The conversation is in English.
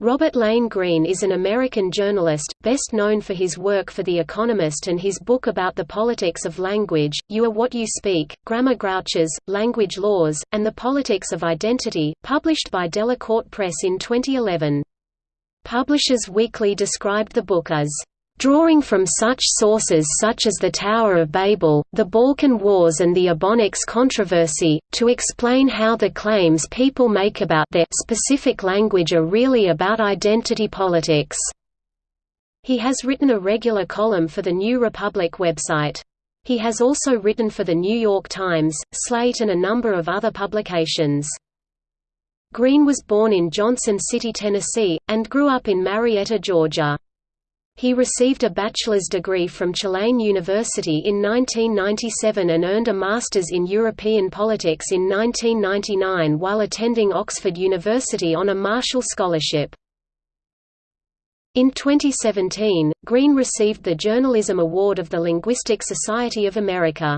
Robert Lane Greene is an American journalist, best known for his work for The Economist and his book about the politics of language, You Are What You Speak, Grammar Grouches, Language Laws, and the Politics of Identity, published by Delacorte Press in 2011. Publishers Weekly described the book as Drawing from such sources such as the Tower of Babel, the Balkan Wars and the Ebonics controversy, to explain how the claims people make about their specific language are really about identity politics. He has written a regular column for the New Republic website. He has also written for The New York Times, Slate and a number of other publications. Greene was born in Johnson City, Tennessee, and grew up in Marietta, Georgia. He received a bachelor's degree from Tulane University in 1997 and earned a master's in European politics in 1999 while attending Oxford University on a Marshall Scholarship. In 2017, Greene received the Journalism Award of the Linguistic Society of America.